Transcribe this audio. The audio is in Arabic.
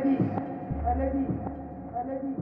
الذي الذي الذي